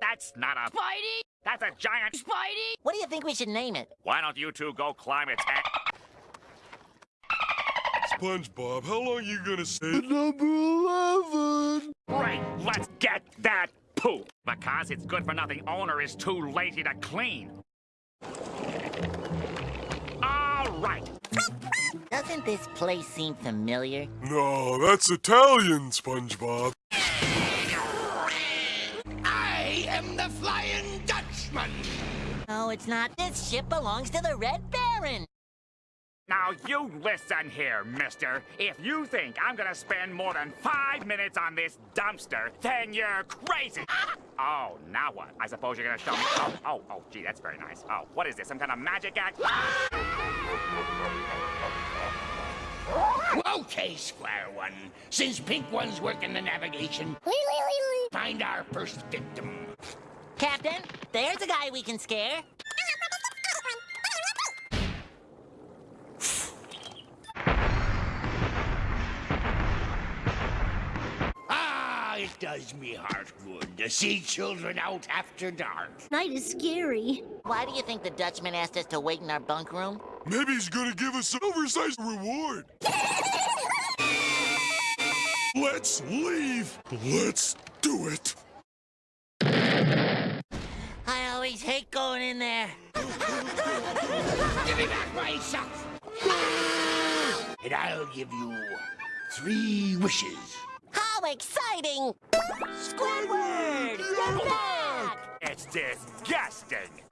That's not a... Spidey! That's a giant... Spidey! What do you think we should name it? Why don't you two go climb its... SpongeBob, how long are you gonna stay? Number 11! Great, let's get that poop. Because its good-for-nothing owner is too lazy to clean. All right. Doesn't this place seem familiar? No, that's Italian, SpongeBob. The Flying Dutchman. No, it's not. This ship belongs to the Red Baron. Now you listen here, mister. If you think I'm gonna spend more than five minutes on this dumpster, then you're crazy. Oh, now what? I suppose you're gonna show me. Oh, oh, oh, gee, that's very nice. Oh, what is this? Some kind of magic act? Okay, Square One. Since Pink One's working the navigation, find our first victim. Captain, there's a guy we can scare. Ah, it does me heart good to see children out after dark. Night is scary. Why do you think the Dutchman asked us to wait in our bunk room? Maybe he's gonna give us an oversized reward. Let's leave. Let's do it. I always hate going in there. Give me back my socks. and I'll give you three wishes. How exciting! Squidward! You're back! It's disgusting.